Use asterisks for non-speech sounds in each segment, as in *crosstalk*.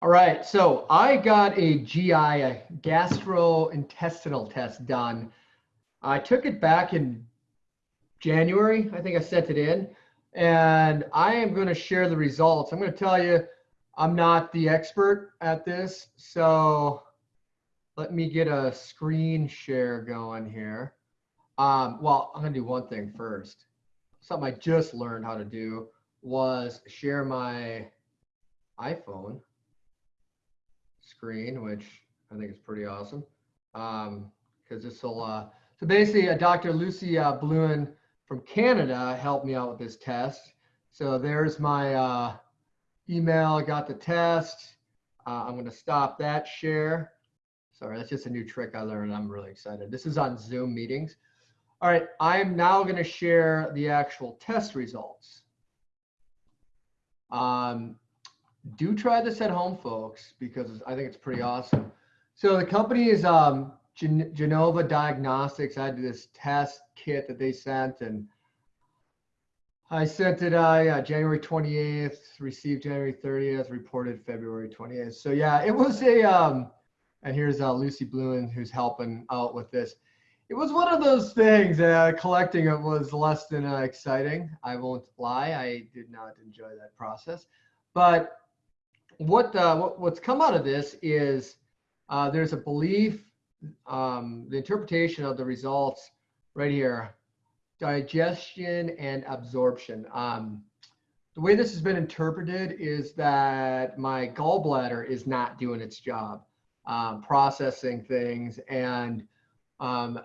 All right, so I got a GI, a gastrointestinal test done. I took it back in January. I think I sent it in. And I am going to share the results. I'm going to tell you, I'm not the expert at this. So let me get a screen share going here. Um, well, I'm going to do one thing first. Something I just learned how to do was share my iPhone screen, which I think is pretty awesome. Um, because this will, uh, so basically, uh, Dr. Lucy uh, Bluin from Canada helped me out with this test. So there's my uh, email. I got the test. Uh, I'm going to stop that share. Sorry, that's just a new trick I learned. I'm really excited. This is on Zoom meetings. All right, I'm now going to share the actual test results. Um, do try this at home, folks, because I think it's pretty awesome. So the company is um, Gen Genova Diagnostics. I had this test kit that they sent, and I sent it uh, yeah, January 28th, received January 30th, reported February 28th. So yeah, it was a, um, and here's uh, Lucy Bluin who's helping out with this. It was one of those things, uh, collecting it was less than uh, exciting. I won't lie, I did not enjoy that process. But what, uh, what what's come out of this is uh, there's a belief, um, the interpretation of the results right here, digestion and absorption. Um, the way this has been interpreted is that my gallbladder is not doing its job, um, processing things, and um,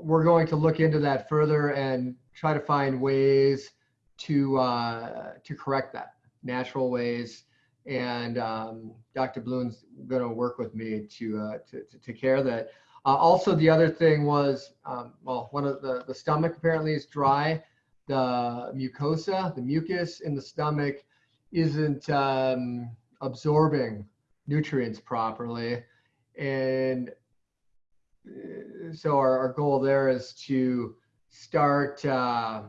we're going to look into that further and try to find ways to uh, to correct that, natural ways and um, Dr. Bluin's going to work with me to, uh, to, to take care that. Uh, also, the other thing was, um, well, one of the, the stomach apparently is dry. The mucosa, the mucus in the stomach isn't um, absorbing nutrients properly. And uh, so our, our goal there is to start uh,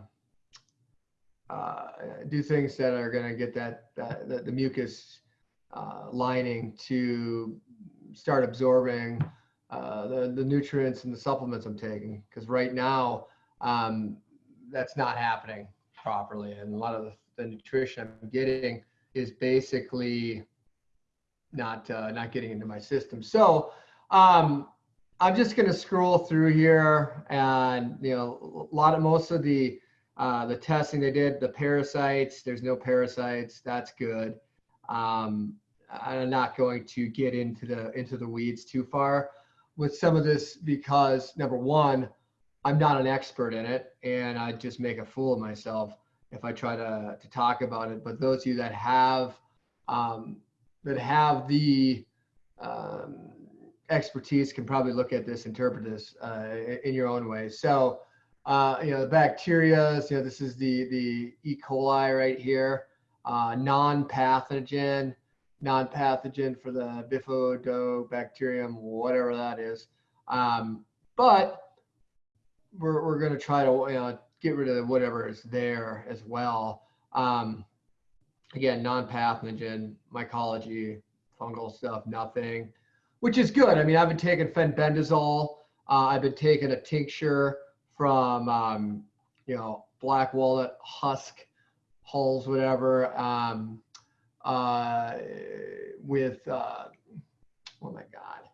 uh, do things that are going to get that, that the, mucus uh, lining to start absorbing uh, the, the nutrients and the supplements I'm taking. Because right now, um, that's not happening properly. And a lot of the, the nutrition I'm getting is basically not uh, not getting into my system. So um, I'm just going to scroll through here, and you know, a lot of most of the uh, the testing they did, the parasites, there's no parasites. That's good. Um, I'm not going to get into the into the weeds too far with some of this because number one, I'm not an expert in it, and I just make a fool of myself if I try to to talk about it. But those of you that have um, that have the um, expertise can probably look at this, interpret this uh, in your own way. So uh, you know, the bacteria, you know, this is the, the E. coli right here, uh, non-pathogen, non-pathogen for the bifidobacterium, whatever that is. Um, but we're, we're going to try to you know, get rid of whatever is there as well. Um, again, non-pathogen, mycology, fungal stuff, nothing, which is good. I mean, I've been taking fenbendazole. Uh, I've been taking a tincture from um, you know black walnut husk hulls, whatever, um, uh, with uh, oh my god,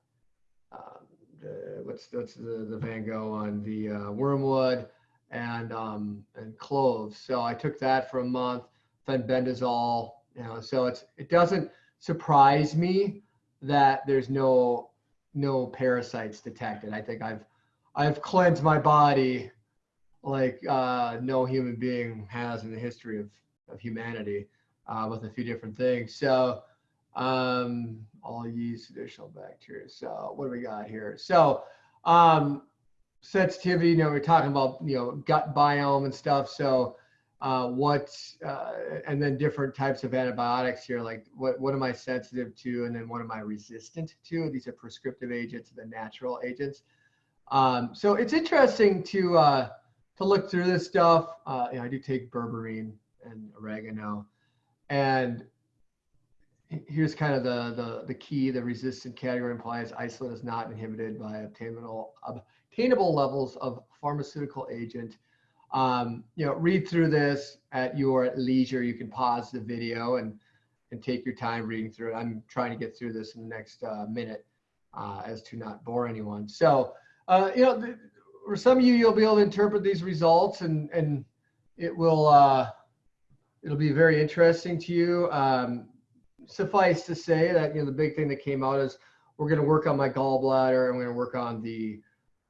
um, the, what's what's the the Van Gogh on the uh, wormwood and um, and cloves. So I took that for a month, fenbendazole. You know, so it's it doesn't surprise me that there's no no parasites detected. I think I've I've cleansed my body like uh, no human being has in the history of, of humanity uh, with a few different things. So um, all yeast, additional bacteria. So what do we got here? So um, sensitivity, you know, we're talking about, you know, gut biome and stuff. So uh, what, uh, and then different types of antibiotics here, like what, what am I sensitive to? And then what am I resistant to? These are prescriptive agents, the natural agents. Um, so it's interesting to uh, to look through this stuff. Uh, you know, I do take berberine and oregano, and here's kind of the, the, the key. The resistant category implies isolate is not inhibited by obtainable, obtainable levels of pharmaceutical agent. Um, you know, read through this at your leisure. You can pause the video and, and take your time reading through it. I'm trying to get through this in the next uh, minute uh, as to not bore anyone. So, uh, you know, for some of you, you'll be able to interpret these results and, and it will, uh, it'll be very interesting to you. Um, suffice to say that, you know, the big thing that came out is we're going to work on my gallbladder and we're going to work on the,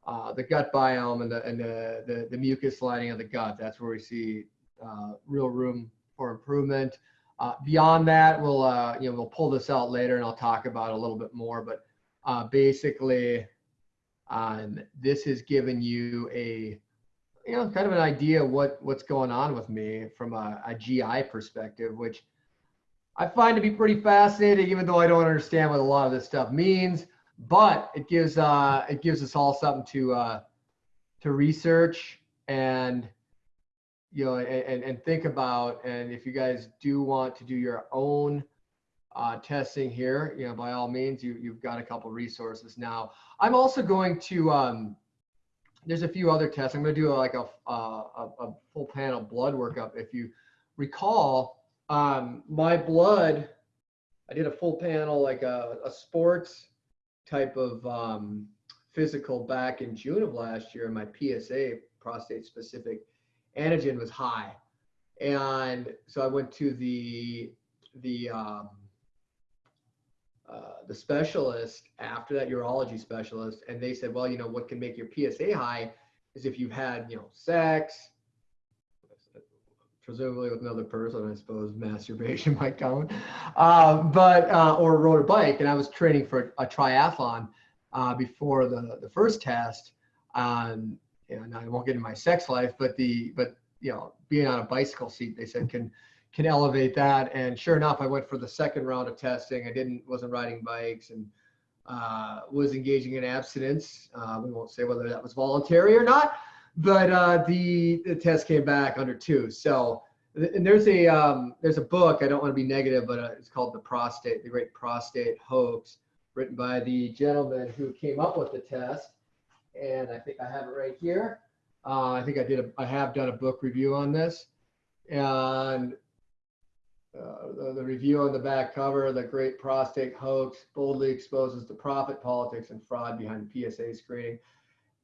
uh, the gut biome and the, and the, the, the mucus lining of the gut. That's where we see uh, real room for improvement. Uh, beyond that, we'll, uh, you know, we'll pull this out later and I'll talk about a little bit more, but uh, basically, um, this has given you a, you know, kind of an idea what what's going on with me from a, a GI perspective, which I find to be pretty fascinating, even though I don't understand what a lot of this stuff means. But it gives uh, it gives us all something to uh, to research and you know and, and think about. And if you guys do want to do your own uh, testing here, you know, by all means, you, you've got a couple resources now. I'm also going to, um, there's a few other tests. I'm going to do like a, a, a full panel blood workup. If you recall, um, my blood, I did a full panel, like a, a sports type of um, physical back in June of last year. My PSA, prostate specific antigen was high. And so I went to the, the, um, uh, the specialist after that urology specialist and they said well you know what can make your psa high is if you've had you know sex presumably with another person i suppose masturbation *laughs* might count uh, but uh, or rode a bike. And i was training for a triathlon uh, before the the first test um, and i won't get into my sex life but the but you know being on a bicycle seat they said can can elevate that. And sure enough, I went for the second round of testing. I didn't wasn't riding bikes and uh, was engaging in abstinence. Uh, we won't say whether that was voluntary or not, but uh, the the test came back under two. So and there's a um, there's a book. I don't want to be negative, but uh, it's called the prostate, the Great Prostate Hoax, written by the gentleman who came up with the test. And I think I have it right here. Uh, I think I did a, I have done a book review on this, and uh, the, the, review on the back cover, the great prostate hoax boldly exposes the profit, politics, and fraud behind PSA screening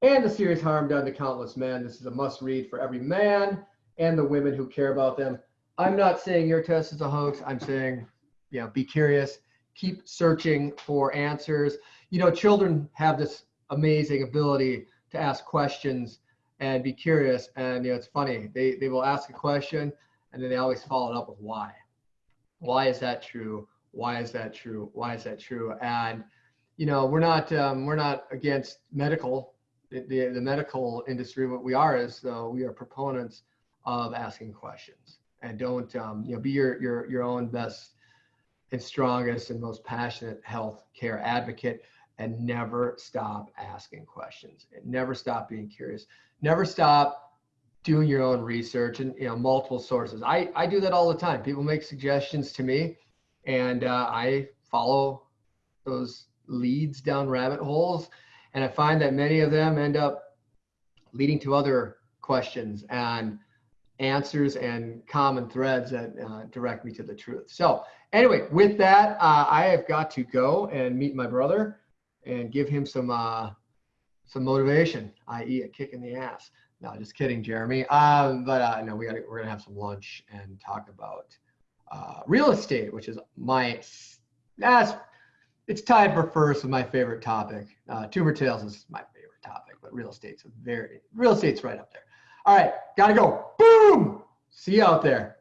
and the serious harm done to countless men. This is a must read for every man and the women who care about them. I'm not saying your test is a hoax. I'm saying, you know, be curious, keep searching for answers. You know, children have this amazing ability to ask questions and be curious. And, you know, it's funny, they, they will ask a question and then they always follow it up with why why is that true? Why is that true? Why is that true? And you know, we're not um, we're not against medical the, the, the medical industry. What we are is though we are proponents of asking questions and don't um, you know be your your your own best and strongest and most passionate health care advocate and never stop asking questions and never stop being curious never stop doing your own research and you know multiple sources. I I do that all the time. People make suggestions to me, and uh, I follow those leads down rabbit holes, and I find that many of them end up leading to other questions and answers and common threads that uh, direct me to the truth. So anyway, with that, uh, I have got to go and meet my brother and give him some uh, some motivation, i.e., a kick in the ass. No, just kidding, Jeremy. Um, but uh, no, we gotta, we're gonna have some lunch and talk about uh, real estate, which is my that's it's tied for first with my favorite topic. Uh, tumor tales is my favorite topic, but real estate's a very real estate's right up there. All right, gotta go. Boom. See you out there.